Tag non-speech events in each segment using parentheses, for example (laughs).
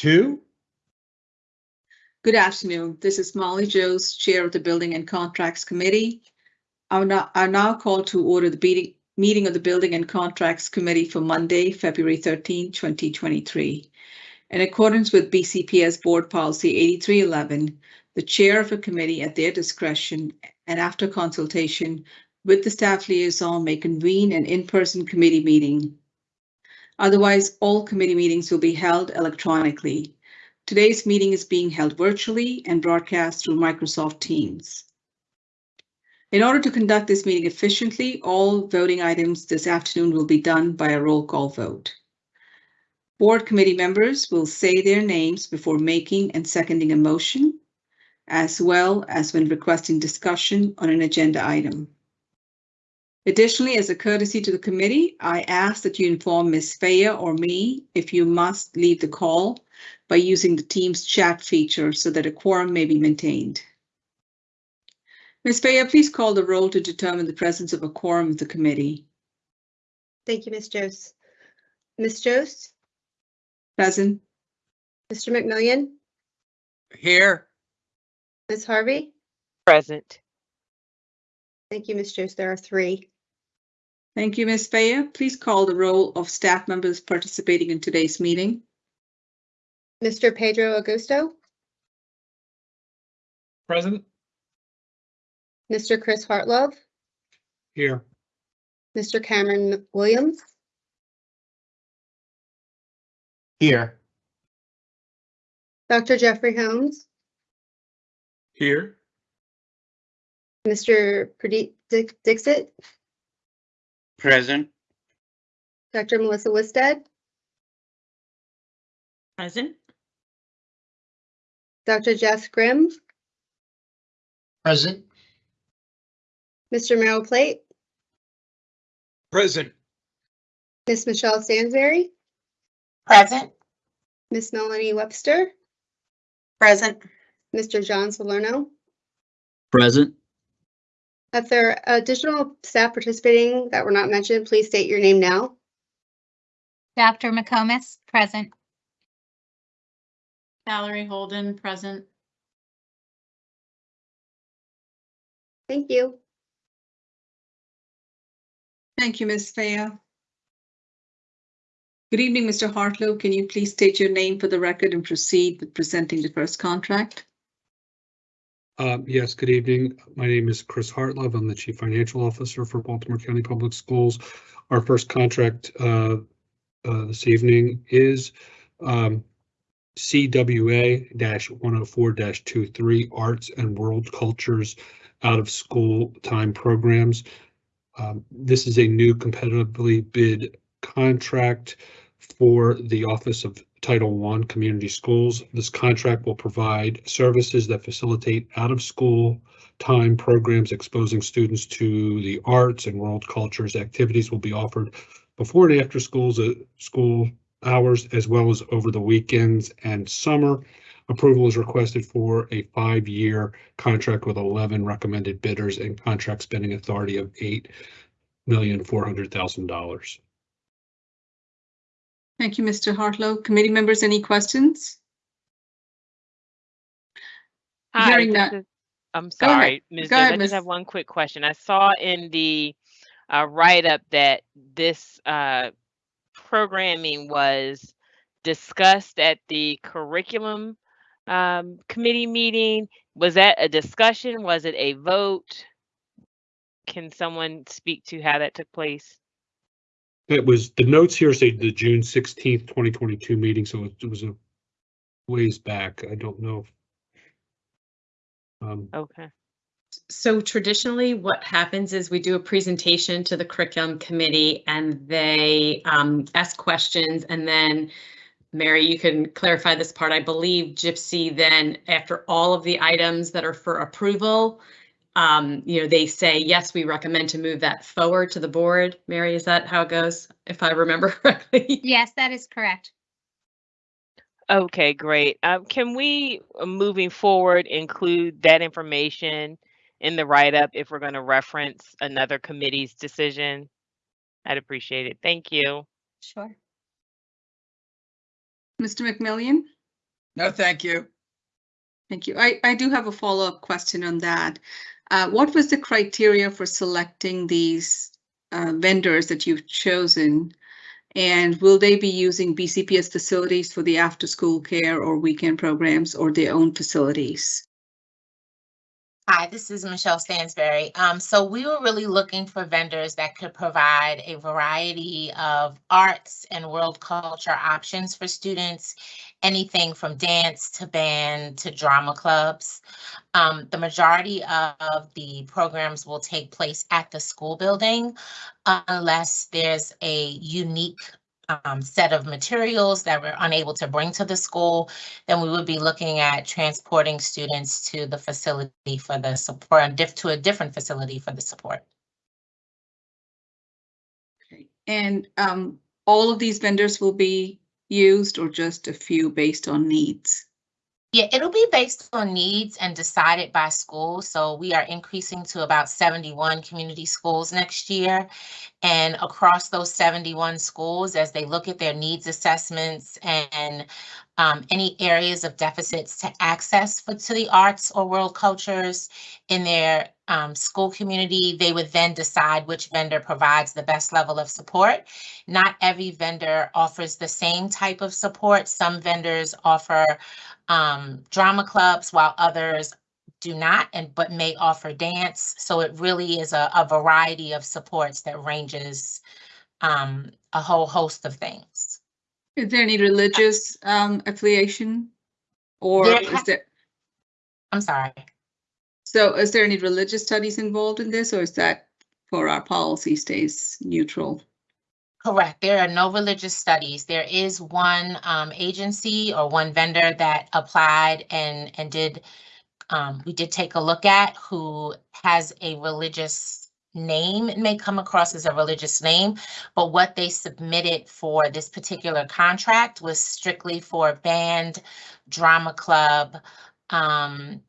two. Good afternoon. This is Moalie Jose, Chair of the Building and Contracts Committee. I now, now call to order the meeting of the Building and Contracts Committee for Monday, February 13, 2023. In accordance with BCPS Board Policy 8311, the Chair of a committee at their discretion and after consultation with the staff liaison may convene an in-person committee meeting. Otherwise, all committee meetings will be held electronically. Today's meeting is being held virtually and broadcast through Microsoft Teams. In order to conduct this meeting efficiently, all voting items this afternoon will be done by a roll call vote. Board committee members will say their names before making and seconding a motion, as well as when requesting discussion on an agenda item. Additionally, as a courtesy to the committee, I ask that you inform Ms. Faya or me if you must leave the call by using the Teams chat feature so that a quorum may be maintained. Ms. Faya, please call the roll to determine the presence of a quorum of the committee. Thank you, Ms. Jose. Ms. Jose, Present. Mr. McMillion, Here. Ms. Harvey. Present. Thank you, Ms. Jose. There are three. Thank you, Ms. Faya. Please call the roll of staff members participating in today's meeting. Mr. Pedro Augusto, Present. Mr. Chris Hartlove, Here. Mr. Cameron Williams, Here. Dr. Jeffrey Holmes, Here. Mr. Pradeep Dick- Dixit, Present, Dr. Melissa Wisted, Present. Dr. Jeff Grimm, Present. Mr. Merrill Plate, Present. Miss Michelle Stansberry, Present. Miss Melanie Webster, Present. Mr. John Salerno. present, If there are additional staff participating that were not mentioned, please state your name now. Dr. McComas, present. Valerie Holden, present. Thank you. Thank you, Ms. Faya. Good evening, Mr. Hartlove. Can you please state your name for the record and proceed with presenting the first contract? Um, Yes, good evening. My name is Chris Hartlove. I'm the Chief Financial Officer for Baltimore County Public Schools. Our first contract uh, uh, this evening is um, CWA one oh four 23 Arts and World Cultures Out of School Time Programs. Um, This is a new competitively bid contract for the Office of Title I Community Schools. This contract will provide services that facilitate out-of-school time programs exposing students to the arts and world cultures. Activities will be offered before and after schools, uh, school hours, as well as over the weekends and summer. Approval is requested for a five-year contract with 11 recommended bidders and contract spending authority of $8,400,000. Thank you, Mr. Hartlove. Committee members, any questions? Hi, Hearing none. is- I'm sorry, Ms. Go ahead, I just have one quick question. I saw in the uh, write-up that this uh, programming was discussed at the curriculum um, committee meeting. Was that a discussion? Was it a vote? Can someone speak to how that took place? It was, the notes here say the June sixteenth, twenty twenty-two meeting, so it was a ways back. I don't know. if- Um, Okay. So traditionally, what happens is we do a presentation to the curriculum committee and they um, ask questions and then Mary, you can clarify this part. I believe Gypsy then, after all of the items that are for approval, um, you know, they say, yes, we recommend to move that forward to the board. Mary, is that how it goes? If I remember (laughs) correctly? Yes, that is correct. Okay, great. Um, can we, uh, moving forward, include that information in the write-up if we're going to reference another committee's decision? I'd appreciate it. Thank you. Sure. Mr. McMillion? No, thank you. Thank you. I, I do have a follow-up question on that. Uh, what was the criteria for selecting these uh, vendors that you've chosen? And will they be using BCPS facilities for the after-school care or weekend programs or their own facilities? Hi, this is Michelle Stansberry. Um, so we were really looking for vendors that could provide a variety of arts and world culture options for students, anything from dance to band to drama clubs. Um, the majority of the programs will take place at the school building unless there's a unique um, set of materials that we're unable to bring to the school, then we would be looking at transporting students to the facility for the support, to a different facility for the support. And um, all of these vendors will be used or just a few based on needs? Yeah, it'll be based on needs and decided by school. So we are increasing to about 71 community schools next year. And across those 71 schools, as they look at their needs assessments and um, any areas of deficits to access for, to the arts or world cultures in their um, school community, they would then decide which vendor provides the best level of support. Not every vendor offers the same type of support. Some vendors offer um, drama clubs, while others do not and but may offer dance. So it really is a, a variety of supports that ranges um, a whole host of things. Is there any religious um, affiliation? Or There is there, I'm sorry. so is there any religious studies involved in this or is that for our policy stays neutral? Correct. There are no religious studies. There is one um, agency or one vendor that applied and and did. Um, we did take a look at who has a religious name. It may come across as a religious name, but what they submitted for this particular contract was strictly for band, drama club, um,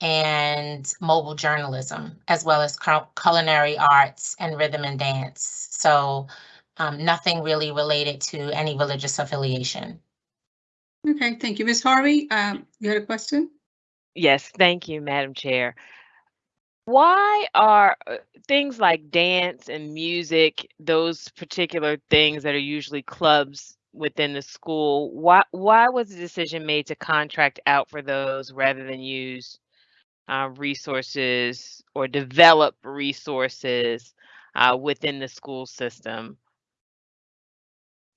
and mobile journalism, as well as culinary arts and rhythm and dance. So um, nothing really related to any religious affiliation. Okay, thank you. Ms. Harvey, um, you had a question? Yes, thank you, Madam Chair. Why are uh, things like dance and music, those particular things that are usually clubs within the school, why why was the decision made to contract out for those rather than use uh, resources or develop resources uh, within the school system?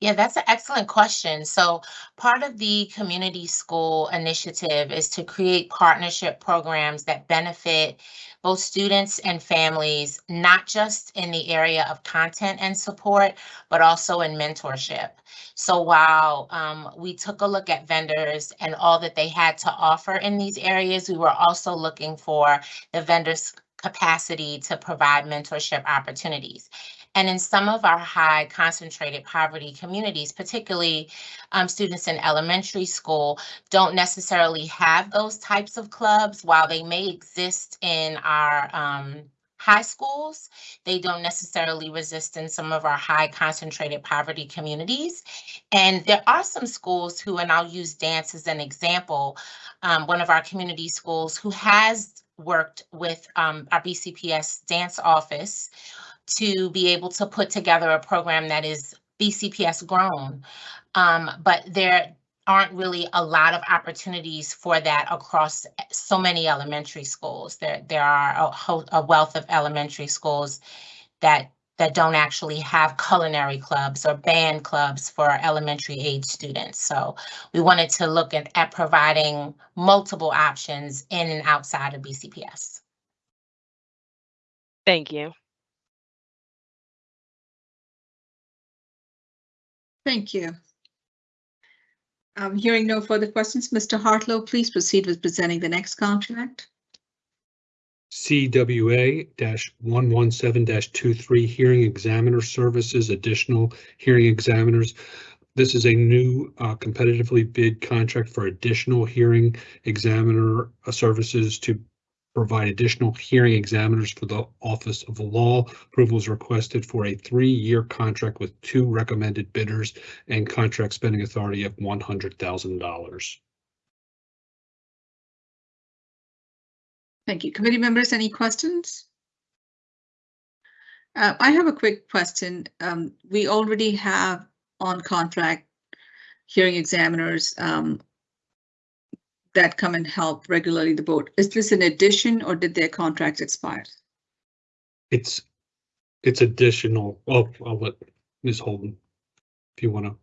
Yeah, that's an excellent question. So part of the community school initiative is to create partnership programs that benefit both students and families, not just in the area of content and support, but also in mentorship. So while um, we took a look at vendors and all that they had to offer in these areas, we were also looking for the vendors' capacity to provide mentorship opportunities. And in some of our high concentrated poverty communities, particularly um, students in elementary school, don't necessarily have those types of clubs. While they may exist in our um, high schools, they don't necessarily resist in some of our high concentrated poverty communities. And there are some schools who, and I'll use dance as an example, um, one of our community schools who has worked with um, our BCPS dance office to be able to put together a program that is BCPS grown. Um, but there aren't really a lot of opportunities for that across so many elementary schools. There, there are a, a wealth of elementary schools that that don't actually have culinary clubs or band clubs for elementary age students. So we wanted to look at, at providing multiple options in and outside of BCPS. Thank you. Thank you. Um, hearing no further questions, Mr. Hartlove, please proceed with presenting the next contract. CWA one one seven 23 Hearing Examiner Services, additional hearing examiners. This is a new uh, competitively bid contract for additional hearing examiner uh, services to provide additional hearing examiners for the Office of the Law. Approval is requested for a three-year contract with two recommended bidders and contract spending authority of $100,000. Thank you. Committee members, any questions? Uh, I have a quick question. Um, we already have on contract hearing examiners um, that come and help regularly the board. Is this an addition or did their contracts expire? It's, it's additional. Well, I'll let Ms. Holden, if you want to.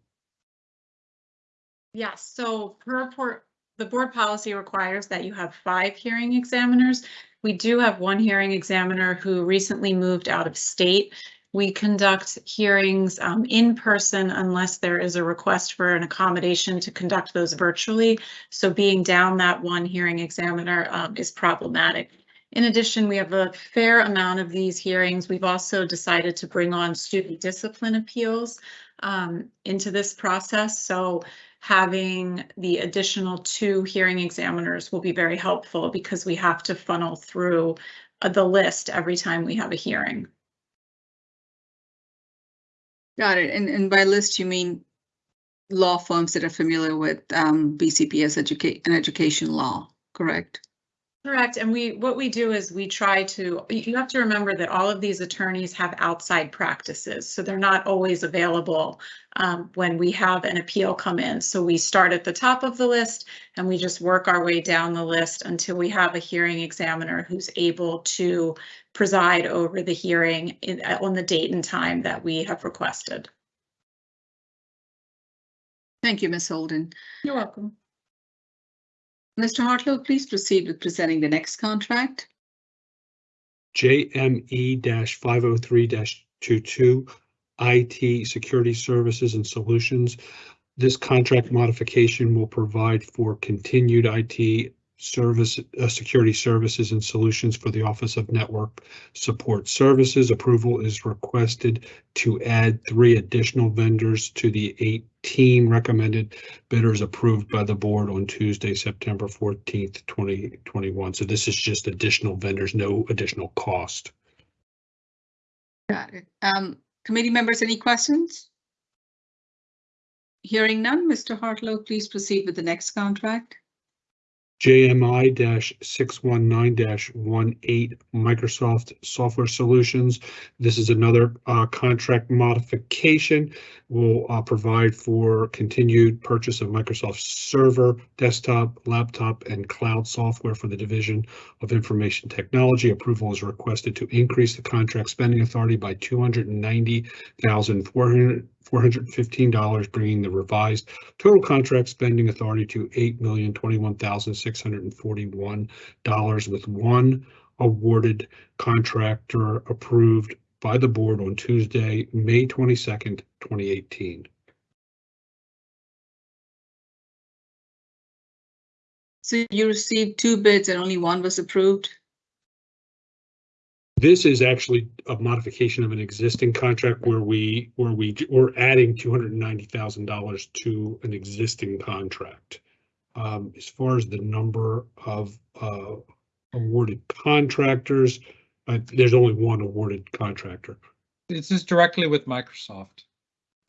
Yes, so per report, the board policy requires that you have five hearing examiners. We do have one hearing examiner who recently moved out of state. We conduct hearings um, in person unless there is a request for an accommodation to conduct those virtually. So being down that one hearing examiner um, is problematic. In addition, we have a fair amount of these hearings. We've also decided to bring on student discipline appeals um, into this process. So having the additional two hearing examiners will be very helpful because we have to funnel through uh, the list every time we have a hearing. Got it. And, and by list, you mean law firms that are familiar with um, BCPS educate and education law, correct? Correct. And we, what we do is we try to, you you have to remember that all of these attorneys have outside practices, so they're not always available um, when we have an appeal come in. So we start at the top of the list and we just work our way down the list until we have a hearing examiner who's able to preside over the hearing in, on the date and time that we have requested. Thank you, Ms. Holden. You're welcome. Mr. Hartlove, please proceed with presenting the next contract. JME five oh three 22 IT Security Services and Solutions. This contract modification will provide for continued IT service, uh, security services and solutions for the Office of Network Support Services. Approval is requested to add three additional vendors to the eighteen recommended bidders approved by the board on Tuesday, September fourteenth, twenty twenty-one. So this is just additional vendors, no additional cost. Got it. Um, committee members, any questions? Hearing none, Mr. Hartlove, please proceed with the next contract. JMI six one nine 18 Microsoft Software Solutions. This is another uh, contract modification. Will uh, provide for continued purchase of Microsoft Server, desktop, laptop, and cloud software for the Division of Information Technology. Approval is requested to increase the contract spending authority by two hundred and ninety thousand four hundred four hundred and fifteen dollars, bringing the revised Total contract spending authority to eight million twenty-one thousand six hundred and forty-one dollars with one awarded contractor approved by the board on Tuesday, May twenty-second, twenty eighteen. So you received two bids and only one was approved? This is actually a modification of an existing contract where we, where we, we're adding two hundred and ninety thousand dollars to an existing contract. Um, as far as the number of, uh, awarded contractors, uh, there's only one awarded contractor. This is directly with Microsoft.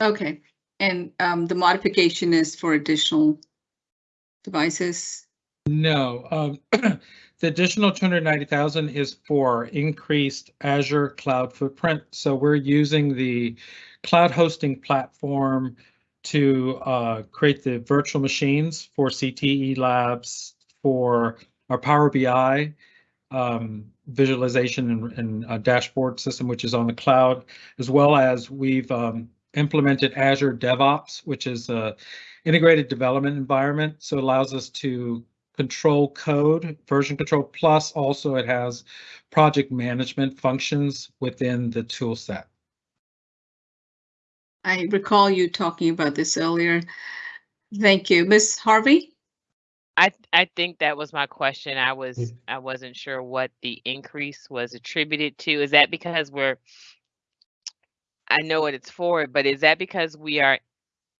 Okay, and um, the modification is for additional devices? No, um, (clears throat) the additional two hundred ninety thousand is for increased Azure cloud footprint. So we're using the cloud hosting platform to uh, create the virtual machines for CTE labs, for our Power BI um, visualization and, and uh, dashboard system, which is on the cloud, as well as we've um, implemented Azure DevOps, which is a integrated development environment. So it allows us to control code, version control, plus also it has project management functions within the tool set. I recall you talking about this earlier. Thank you. Ms. Harvey? I, I think that was my question. I was, Mm. I wasn't sure what the increase was attributed to. Is that because we're, I know what it's for, but is that because we are,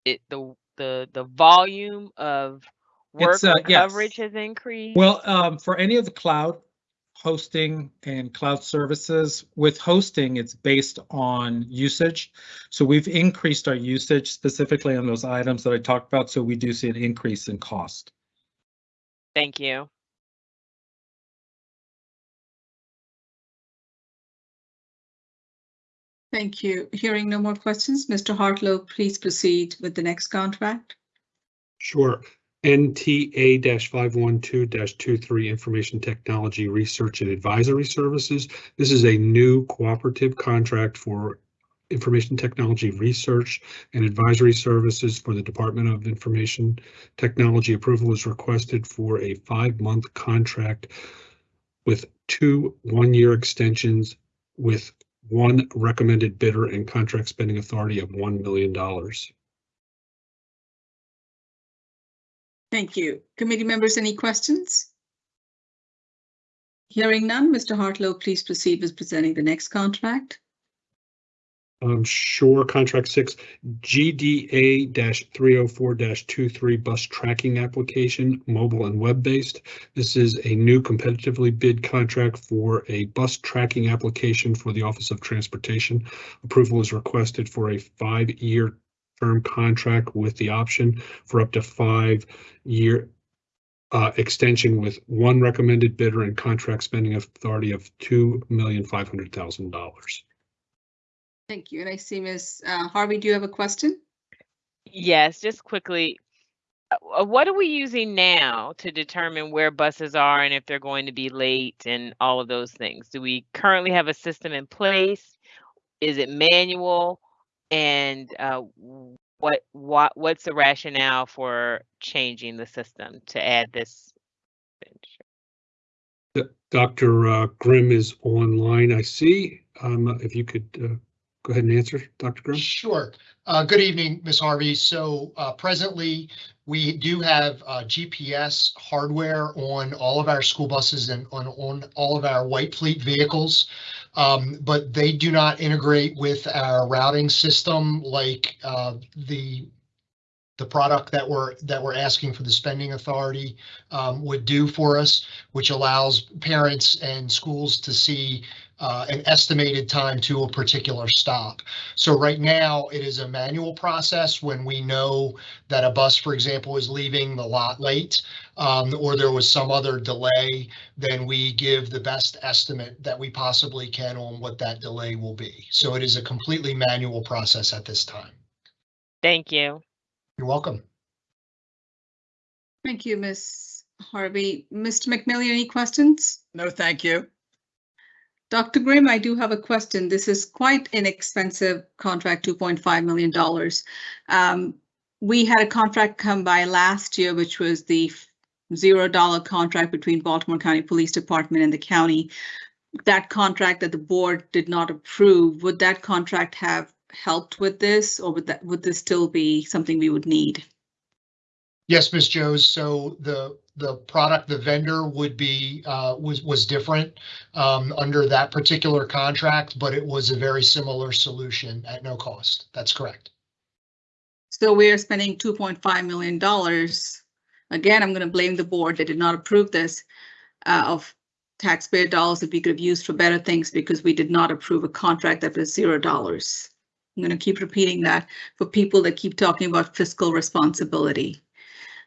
it, the, the, the volume of Work uh, coverage yes. has increased. Well, um, for any of the cloud hosting and cloud services, with hosting, it's based on usage. So we've increased our usage specifically on those items that I talked about. So we do see an increase in cost. Thank you. Thank you. Hearing no more questions, Mr. Hartlove, please proceed with the next contract. Sure. NTA five one two 23 Information Technology Research and Advisory Services. This is a new cooperative contract for information technology research and advisory services for the Department of Information Technology. Approval is requested for a five-month contract with two one-year extensions with one recommended bidder and contract spending authority of $1 million. Thank you. Committee members, any questions? Hearing none, Mr. Hartlove, please proceed with presenting the next contract. Um, sure, contract six, GDA three oh four 23 bus tracking application, mobile and web-based. This is a new competitively bid contract for a bus tracking application for the Office of Transportation. Approval is requested for a five-year term contract with the option for up to five-year uh, extension with one recommended bidder and contract spending authority of two million five hundred thousand dollars. Thank you. And I see Ms. uh, Harvey, do you have a question? Yes, just quickly. uh, What are we using now to determine where buses are and if they're going to be late and all of those things? Do we currently have a system in place? Is it manual? And uh, what what what's the rationale for changing the system to add this? feature? Dr. uh, Grimm is online, I see. Um, If you could uh, go ahead and answer, Dr. Grimm. Sure. Uh, Good evening, Ms. Harvey. So uh, presently, we do have uh, GPS hardware on all of our school buses and on, on all of our white fleet vehicles. Um, But they do not integrate with our routing system like uh, the the product that we're that we're asking for the spending authority um, would do for us, which allows parents and schools to see uh, an estimated time to a particular stop. So right now, it is a manual process when we know that a bus, for example, is leaving the lot late, um, or there was some other delay, then we give the best estimate that we possibly can on what that delay will be. So it is a completely manual process at this time. Thank you. You're welcome. Thank you, Ms. Harvey. Mr. McMillion, any questions? No, thank you. Dr. Grimm, I do have a question. This is quite an expensive contract, $2.5 million. Um, We had a contract come by last year, which was the zero dollar contract between Baltimore County Police Department and the county. That contract that the board did not approve, would that contract have helped with this, or would that, would this still be something we would need? Yes, Ms. Jose. So the, the product, the vendor would be, uh, was, was different um, under that particular contract, but it was a very similar solution at no cost. That's correct. So we are spending two point five million dollars. Again, I'm gonna blame the board. They did not approve this uh, of taxpayer dollars that we could have used for better things because we did not approve a contract that was zero dollars. I'm gonna keep repeating that for people that keep talking about fiscal responsibility.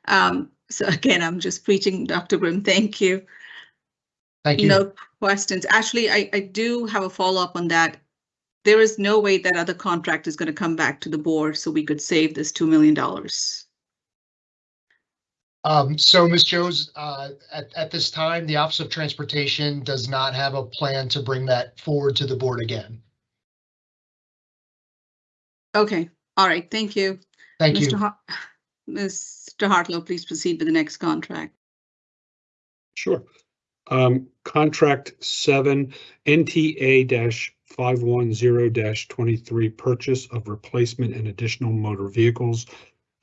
Um, so again, I'm just preaching, Dr. Grimm. Thank you. Thank you. No questions. Actually, I, I do have a follow-up on that. There is no way that other contract is going to come back to the board, so we could save this $2 million. Um, so, Ms. Jose, uh, at, at this time, the Office of Transportation does not have a plan to bring that forward to the board again. Okay, all right, thank you. Thank Mr. you. Mr. Hartlove, please proceed with the next contract. Sure. Um, contract seven, NTA-510-23, purchase of replacement and additional motor vehicles.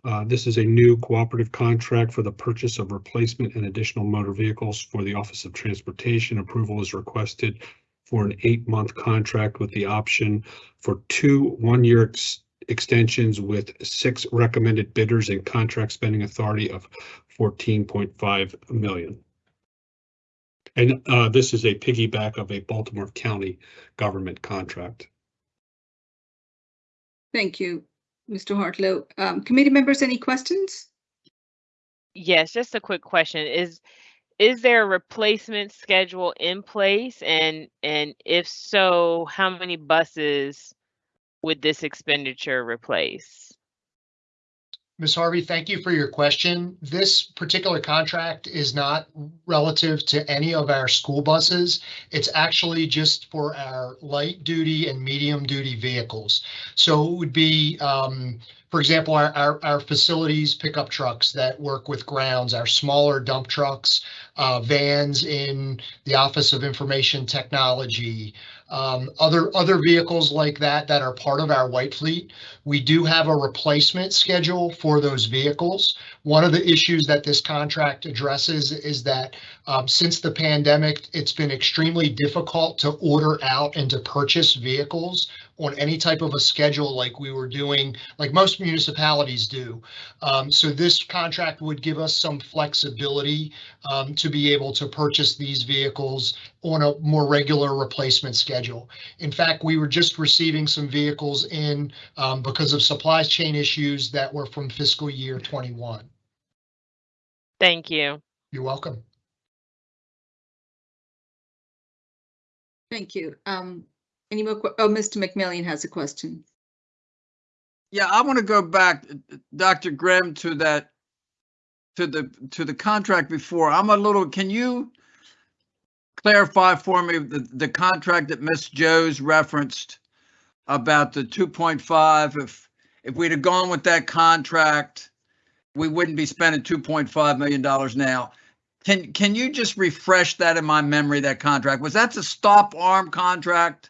Uh, this is a new cooperative contract for the purchase of replacement and additional motor vehicles for the Office of Transportation. Approval is requested for an eight-month contract with the option for two one-year extensions with six recommended bidders and contract spending authority of fourteen point five million. And uh, this is a piggyback of a Baltimore County government contract. Thank you, Mr. Hartlove. Um, Committee members, any questions? Yes, just a quick question. Is is there a replacement schedule in place? And and if so, how many buses would this expenditure replace? Ms. Harvey, thank you for your question. This particular contract is not relative to any of our school buses. It's actually just for our light duty and medium duty vehicles. So it would be, um, for example, our, our, our facilities pickup trucks that work with grounds, our smaller dump trucks, uh, vans in the Office of Information Technology, um, other, other vehicles like that that are part of our white fleet. We do have a replacement schedule for those vehicles. One of the issues that this contract addresses is that um, since the pandemic, it's been extremely difficult to order out and to purchase vehicles on any type of a schedule like we were doing, like most municipalities do. Um, so this contract would give us some flexibility um, to be able to purchase these vehicles on a more regular replacement schedule. In fact, we were just receiving some vehicles in um, because of supply chain issues that were from fiscal year 21. Thank you. You're welcome. Thank you. Um, any more, oh, Mr. McMillion has a question. Yeah, I want to go back, uh, Dr. Grimm, to that, to the, to the contract before. I'm a little, can you clarify for me the, the contract that Ms. Jose referenced about the 2.5? If, if we'd have gone with that contract, we wouldn't be spending $2.5 million now. Can, can you just refresh that in my memory, that contract? Was that the stop arm contract?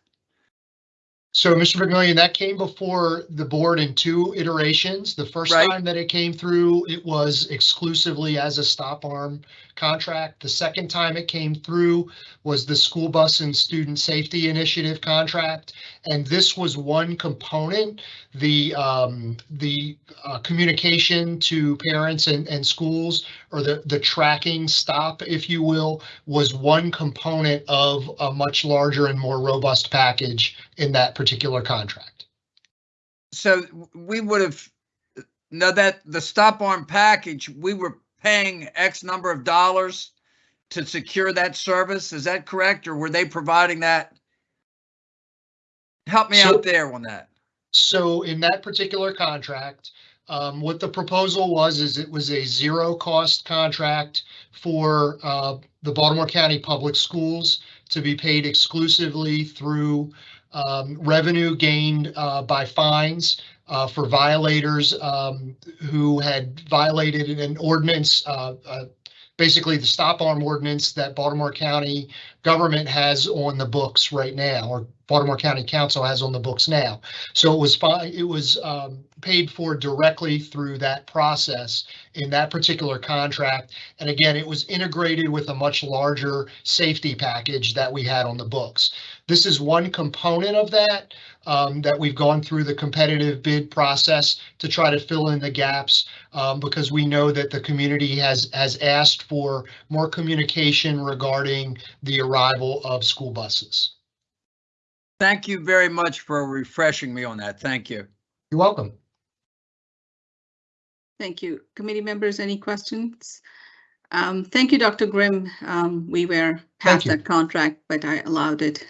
So, Mr. McMillion, that came before the board in two iterations. The first Right. time that it came through, it was exclusively as a stop arm contract. The second time it came through was the school bus and student safety initiative contract. And this was one component, the, um, the, uh, communication to parents and, and schools or the, the tracking stop, if you will, was one component of a much larger and more robust package in that particular contract. So we would have, now that the stop arm package, we were paying X number of dollars to secure that service. Is that correct? Or were they providing that? Help me So- out there on that. So in that particular contract, um, what the proposal was, is it was a zero cost contract for, uh, the Baltimore County Public Schools to be paid exclusively through, um, revenue gained, uh, by fines, uh, for violators, um, who had violated an ordinance, uh, uh, basically the stop arm ordinance that Baltimore County government has on the books right now, or Baltimore County Council has on the books now. So it was it was um, paid for directly through that process in that particular contract. And again, it was integrated with a much larger safety package that we had on the books. This is one component of that, um, that we've gone through the competitive bid process to try to fill in the gaps. Um, because we know that the community has, has asked for more communication regarding the arrival of school buses. Thank you very much for refreshing me on that. Thank you. You're welcome. Thank you. Committee members, any questions? Um, thank you, Dr. Grimm. Um, we were past that contract, but I allowed it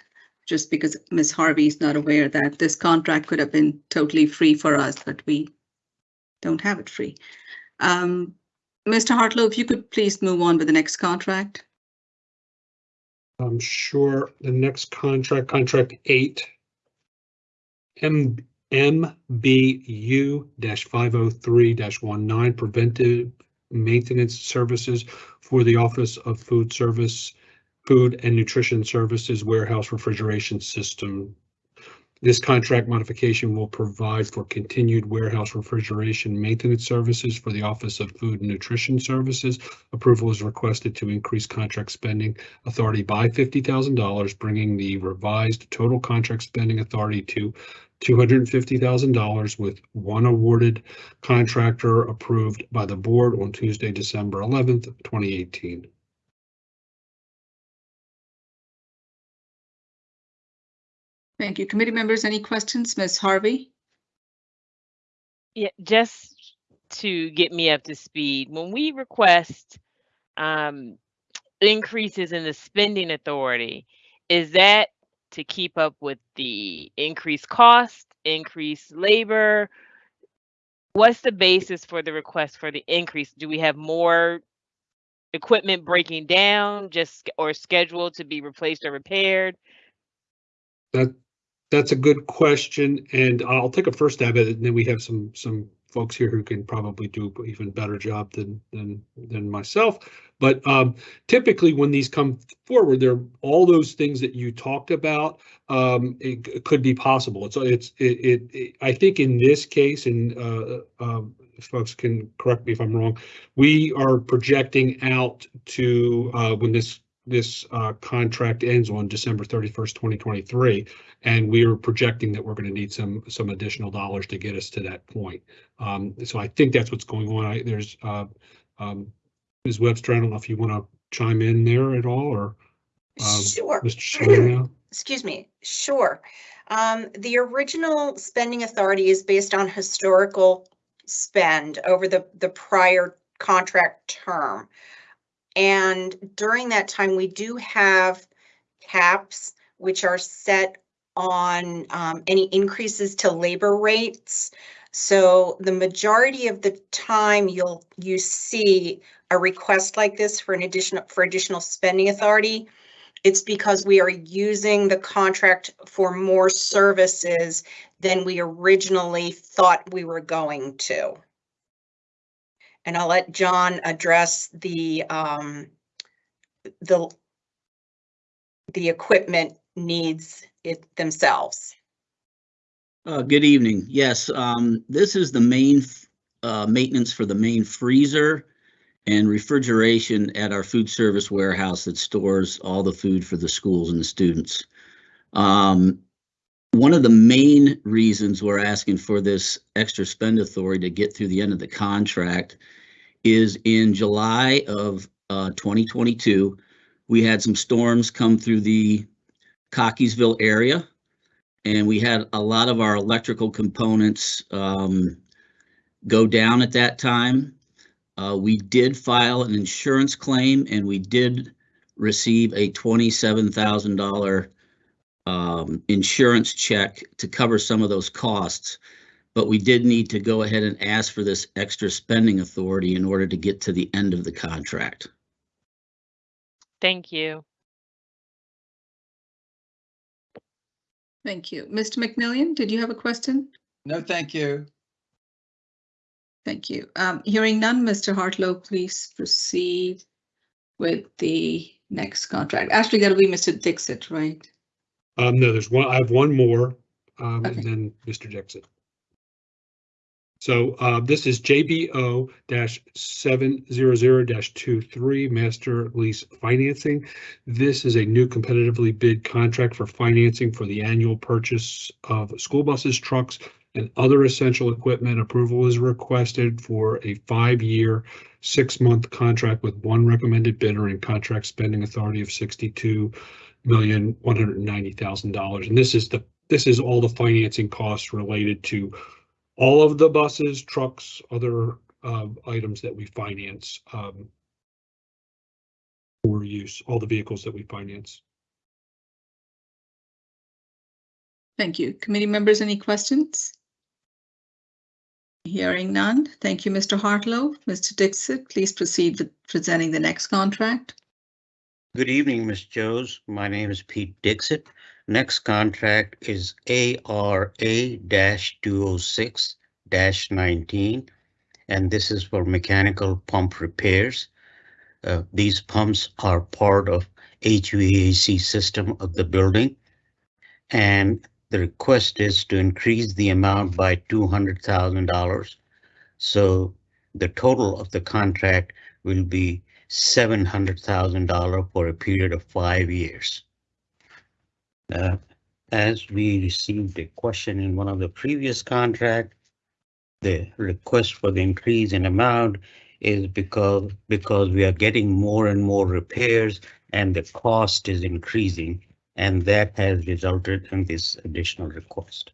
just because Ms. Harvey is not aware that this contract could have been totally free for us, but we don't have it free. Um, Mr. Hartlove, if you could please move on with the next contract. I'm sure the next contract, contract eight. M, MBU five oh three 19 preventive maintenance services for the Office of Food Service, Food and Nutrition Services Warehouse Refrigeration System. This contract modification will provide for continued warehouse refrigeration maintenance services for the Office of Food and Nutrition Services. Approval is requested to increase contract spending authority by $50,000, bringing the revised total contract spending authority to $250,000 with one awarded contractor approved by the board on Tuesday, December 11th, 2018. Thank you. Committee members, any questions? Ms. Harvey? Yeah, just to get me up to speed, when we request um, increases in the spending authority, is that to keep up with the increased cost? increased labor? What's the basis for the request for the increase? Do we have more equipment breaking down just or scheduled to be replaced or repaired? That, that's a good question, and I'll take a first stab at it, and then we have some, some folks here who can probably do even better job than, than, than myself. But um, typically, when these come forward, there, are all those things that you talked about, um, it c- could be possible. It's, it's, it, it, it- I think in this case, and uh, um, folks can correct me if I'm wrong, we are projecting out to, uh, when this, this uh, contract ends on December 31st, 2023. And we are projecting that we're going to need some, some additional dollars to get us to that point. Um, so I think that's what's going on. I, there's, uh, um, Ms. Webster, I don't know if you want to chime in there at all or, um, Sure. Mr. (clears throat) Excuse me. Sure. Um, the original spending authority is based on historical spend over the, the prior contract term. And during that time, we do have caps which are set on um, any increases to labor rates. So the majority of the time you'll, you see a request like this for an additional, for additional spending authority. It's because we are using the contract for more services than we originally thought we were going to. And I'll let John address the, um, the, the equipment needs it themselves. Uh, good evening. Yes, um, this is the main, uh, maintenance for the main freezer and refrigeration at our food service warehouse that stores all the food for the schools and the students. Um, one of the main reasons we're asking for this extra spend authority to get through the end of the contract is in July of, uh, 2022, we had some storms come through the Cockeysville area and we had a lot of our electrical components um, go down at that time. Uh, we did file an insurance claim and we did receive a twenty-seven thousand dollar um, insurance check to cover some of those costs. But we did need to go ahead and ask for this extra spending authority in order to get to the end of the contract. Thank you. Thank you. Mr. McMillion, did you have a question? No, thank you. Thank you. Um, hearing none, Mr. Hartlove, please proceed with the next contract. Actually, that'll be Mr. Dixit, right? Um, no, there's one, I have one more, um, and then Mr. Jackson. So, uh, this is JBO dash seven zero zero dash two three master lease financing. This is a new competitively bid contract for financing for the annual purchase of school buses, trucks, and other essential equipment. Approval is requested for a five-year, six-month contract with one recommended bidder and contract spending authority of sixty-two million, one hundred and ninety thousand dollars. And this is the, this is all the financing costs related to all of the buses, trucks, other uh, items that we finance um, for use, all the vehicles that we finance. Thank you. Committee members, any questions? Hearing none. Thank you, Mr. Hartlove. Mr. Dixit, please proceed with presenting the next contract. Good evening, Ms. Jose. My name is Pete Dixit. Next contract is ARA-206-19, And this is for mechanical pump repairs. Uh, these pumps are part of HVAC system of the building. And the request is to increase the amount by two hundred thousand dollars. So the total of the contract will be seven hundred thousand dollar for a period of five years. Uh, as we received a question in one of the previous contract, the request for the increase in amount is because, because we are getting more and more repairs and the cost is increasing. And that has resulted in this additional request.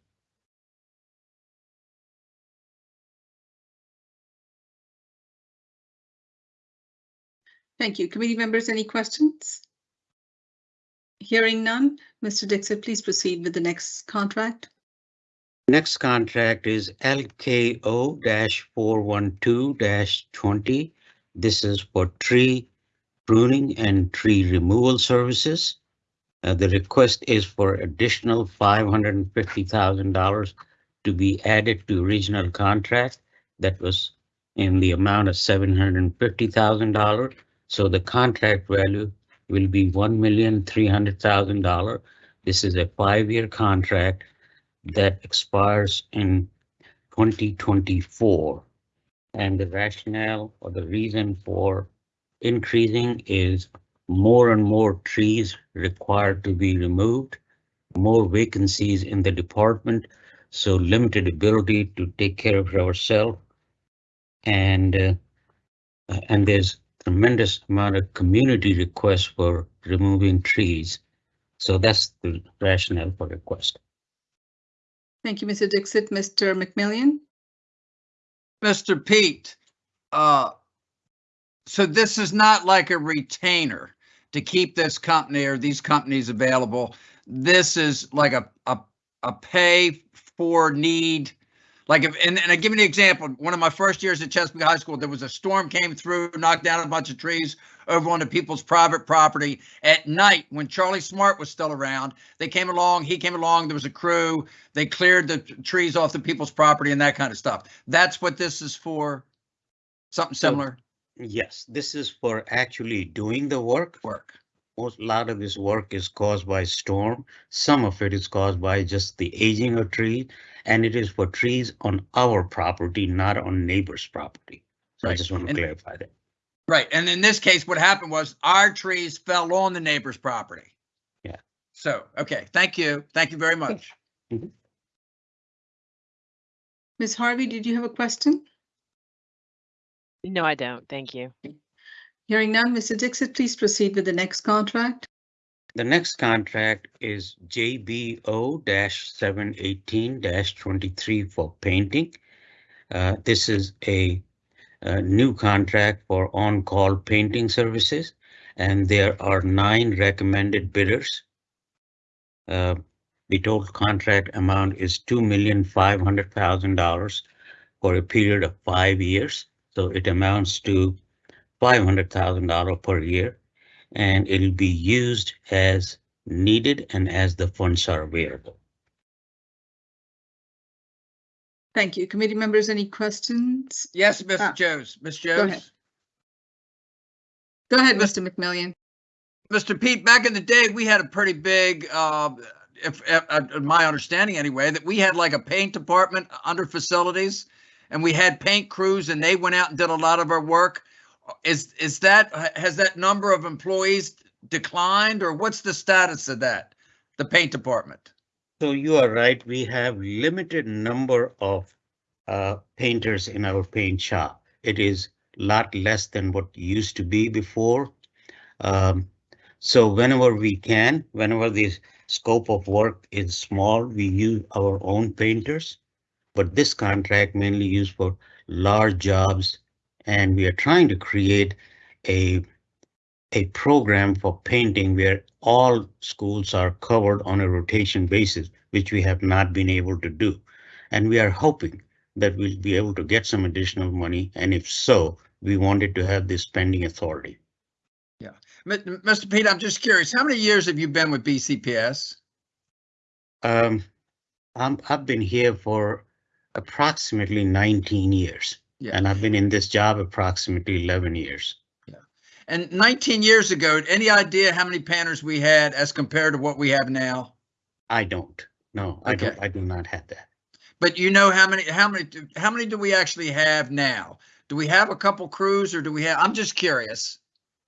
Thank you. Committee members, any questions? Hearing none, Mr. Dixit, please proceed with the next contract. Next contract is LKO-412-20. This is for tree pruning and tree removal services. Uh, the request is for additional $550,000 to be added to original contract that was in the amount of $750,000. So the contract value will be one million three hundred thousand dollar. This is a five-year contract that expires in twenty twenty-four. And the rationale or the reason for increasing is more and more trees required to be removed, more vacancies in the department, so limited ability to take care of ourselves. And uh, and there's tremendous amount of community requests for removing trees. So that's the rationale for request. Thank you, Mr. Dixit. Mr. McMillion? Mr. Pete, uh, so this is not like a retainer to keep this company or these companies available. This is like a, a, a pay for need. Like if, and, and I give you an example, one of my first years at Chesapeake High School, there was a storm came through, knocked down a bunch of trees over onto people's private property. At night, when Charlie Smart was still around, they came along, he came along, there was a crew, they cleared the trees off the people's property and that kind of stuff. That's what this is for? Something So- similar? Yes, this is for actually doing the work. Work. Most, lot of this work is caused by storm. Some of it is caused by just the aging of trees. And it is for trees on our property, not on neighbor's property. So I just want to And- clarify that. Right, and in this case, what happened was our trees fell on the neighbor's property. Yeah. So, okay, thank you. Thank you very much. Ms. Harvey, did you have a question? No, I don't. Thank you. Hearing none, Mr. Dixit, please proceed with the next contract. The next contract is JBO-718-23 for painting. Uh, this is a, a new contract for on-call painting services, and there are nine recommended bidders. Uh, the total contract amount is two million five hundred thousand dollars for a period of five years. So it amounts to five hundred thousand dollar per year and it'll be used as needed and as the funds are available. Thank you. Committee members, any questions? Yes, Ah, Mr. Joes, Ms. ahead. Go ahead, Mr. McMillion. Mr. Pete, back in the day, we had a pretty big, uh, if, if, uh, my understanding anyway, that we had like a paint department under facilities. And we had paint crews and they went out and did a lot of our work. Is, is that, has that number of employees declined or what's the status of that? The paint department? So you are right, we have limited number of uh, painters in our paint shop. It is lot less than what used to be before. Um, so whenever we can, whenever the scope of work is small, we use our own painters. But this contract mainly used for large jobs and we are trying to create a a program for painting where all schools are covered on a rotation basis, which we have not been able to do. And we are hoping that we'll be able to get some additional money, and if so, we wanted to have this spending authority. Yeah. Mr. Pete, I'm just curious, how many years have you been with BCPS? Um, I'm, I've been here for approximately 19 years, Yeah. and I've been in this job approximately 11 years. Yeah. And 19 years ago, any idea how many panners we had as compared to what we have now? I don't, no, I don't, I do not have that. But you know how many, how many, how many do we actually have now? Do we have a couple crews or do we have, I'm just curious.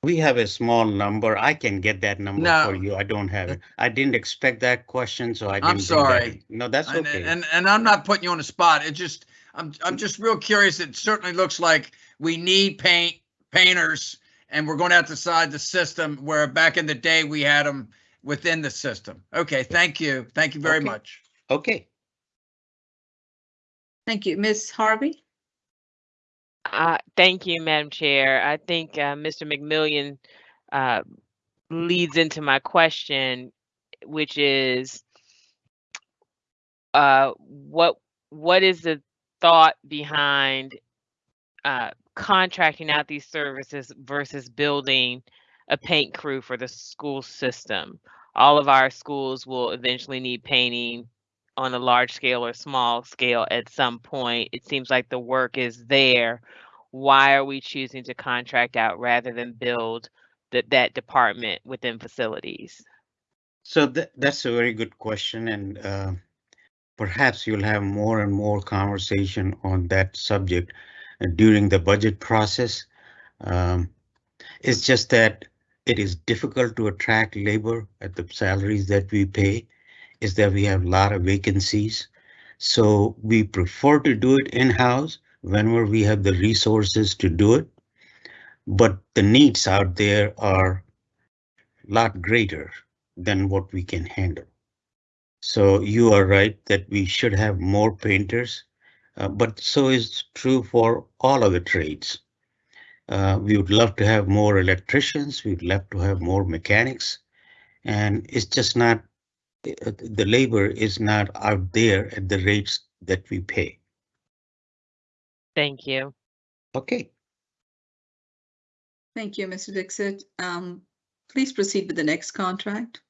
We have a small number. I can get that number No. for you. I don't have it. I didn't expect that question, so I didn't. I'm bring that sorry. No, that's And, okay. and, and I'm not putting you on the spot. It just, I'm, I'm just real curious. It certainly looks like we need paint, painters, and we're going to have to decide the system where back in the day we had them within the system. Okay, thank you. Thank you very Okay. much. Okay, Thank you. Ms. Harvey? Uh, thank you, Madam Chair. I think uh, Mr. McMillion uh, leads into my question, which is uh, what what is the thought behind uh, contracting out these services versus building a paint crew for the school system? All of our schools will eventually need painting on a large scale or small scale at some point. It seems like the work is there. Why are we choosing to contract out rather than build that that department within facilities? So that, that's a very good question and uh, perhaps you'll have more and more conversation on that subject during the budget process. Um, it's just that it is difficult to attract labor at the salaries that we pay is that we have a lot of vacancies. So we prefer to do it in-house whenever we have the resources to do it. But the needs out there are a lot greater than what we can handle. So you are right that we should have more painters, uh, but so is true for all of the trades. Uh, we would love to have more electricians, we'd love to have more mechanics, and it's just not, uh, the labor is not out there at the rates that we pay. Thank you. Okay, Thank you, Mr. Dixit. Um, please proceed with the next contract.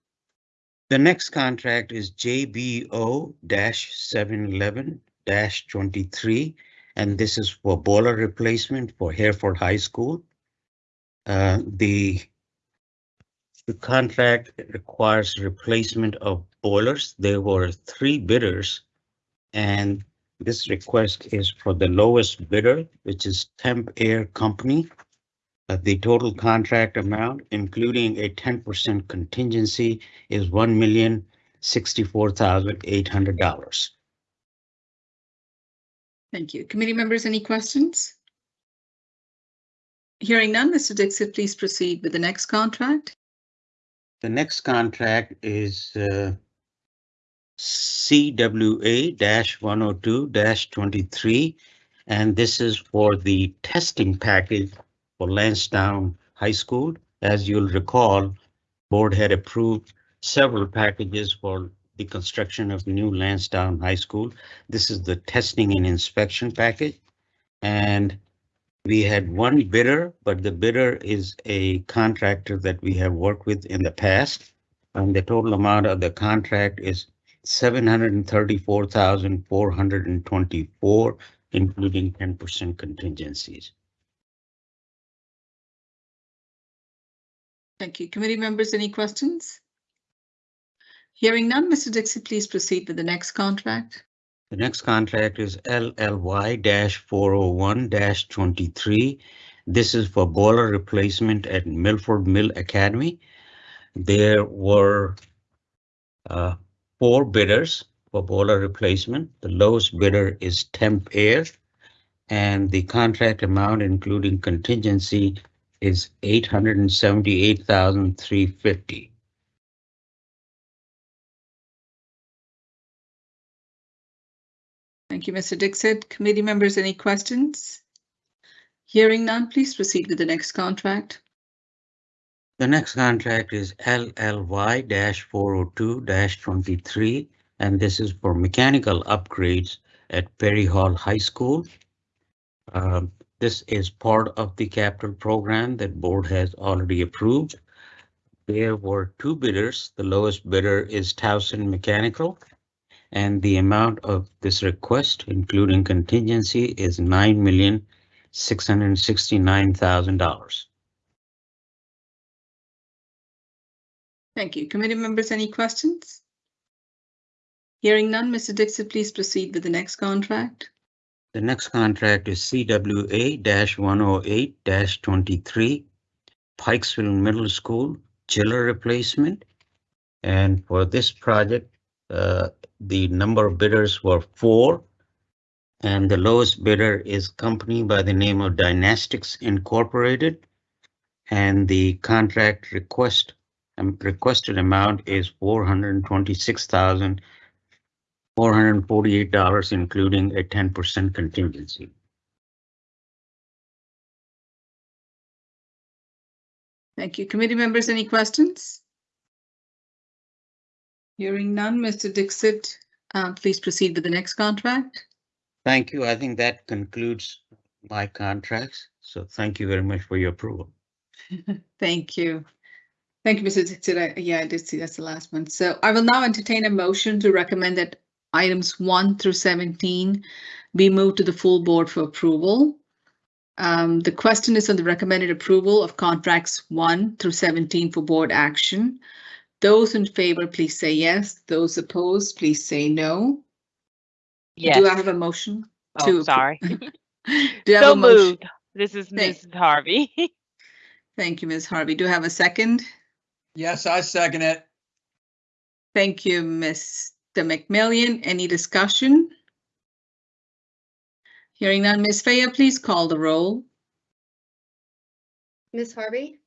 The next contract is JBO-711-23, and this is for boiler replacement for Hereford High School. Uh, the the contract requires replacement of boilers. There were three bidders. And this request is for the lowest bidder, which is Temp Air Company. The total contract amount, including a ten percent contingency, is one million sixty-four thousand eight hundred dollars. Thank you. Committee members, any questions? Hearing none, Mr. Dixit, please proceed with the next contract. The next contract is uh, CWA one oh two twenty-three, and this is for the testing package for Lansdowne High School. As you'll recall, board had approved several packages for the construction of new Lansdowne High School. This is the testing and inspection package. And we had one bidder, but the bidder is a contractor that we have worked with in the past. And the total amount of the contract is seven hundred and thirty-four thousand Thank you. Committee members, any questions? Hearing none, Mr. Dixit, please proceed with the next contract. The next contract is LLY-401-23. This is for boiler replacement at Milford Mill Academy. There were uh, four bidders for boiler replacement. The lowest bidder is Temp Air. And the contract amount, including contingency, is eight hundred and seventy-eight thousand three fifty. Thank you, Mr. Dixit. Committee members, any questions? Hearing none, please proceed with the next contract. The next contract is LLY-402-23, and this is for mechanical upgrades at Perry Hall High School. Um, this is part of the capital program that board has already approved. There were two bidders. The lowest bidder is Towson Mechanical. And the amount of this request, including contingency, is nine million six hundred and sixty-nine thousand dollars. Thank you. Committee members, any questions? Hearing none, Mr. Dixit, please proceed with the next contract. The next contract is CWA-108-23, Pikesville Middle School chiller replacement. And for this project, uh, the number of bidders were four. And the lowest bidder is company by the name of Dynastics Incorporated. And the contract request, um, requested amount is four hundred twenty-six thousand four hundred and forty-eight dollars, including a ten percent contingency. Thank you. Committee members, any questions? Hearing none, Mr. Dixit, Uh, please proceed with the next contract. Thank you. I think that concludes my contracts. So thank you very much for your approval. (laughs) Thank you. Thank you, Mr. Dixit. I- Yeah, I did see that's the last one. So I will now entertain a motion to recommend that items one through seventeen be moved to the full board for approval. Um, the question is on the recommended approval of contracts one through seventeen for board action. Those in favor, please say yes. Those opposed, please say no. Yes. (laughs) Do I have a motion? to Oh, appro- sorry. Do I have So a motion? moved. This is Thank- Mrs. Harvey. (laughs) Thank you, Ms. Harvey. Do I have a second? Yes, I second it. Thank you, Mr. McMillion. Any discussion? Hearing none, Ms. Faya, please call the roll. Ms. Harvey,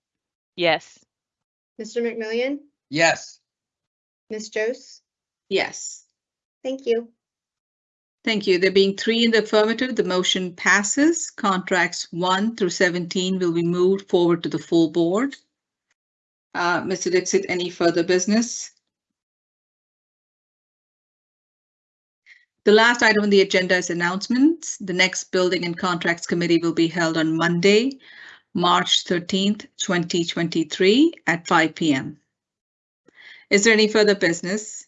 Yes. Mr. McMillion, Yes. Ms. Jose. Yes. Thank you. Thank you. There being three in the affirmative, the motion passes. Contracts one through 17 will be moved forward to the full board. Uh, Mr. Dixit, any further business? The last item on the agenda is announcements. The next Building and Contracts Committee will be held on Monday, March 13th, 2023 at 5 PM. Is there any further business?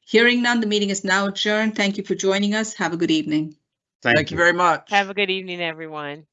Hearing none, the meeting is now adjourned. Thank you for joining us. Have a good evening. Thank you very much. Have a good evening, everyone.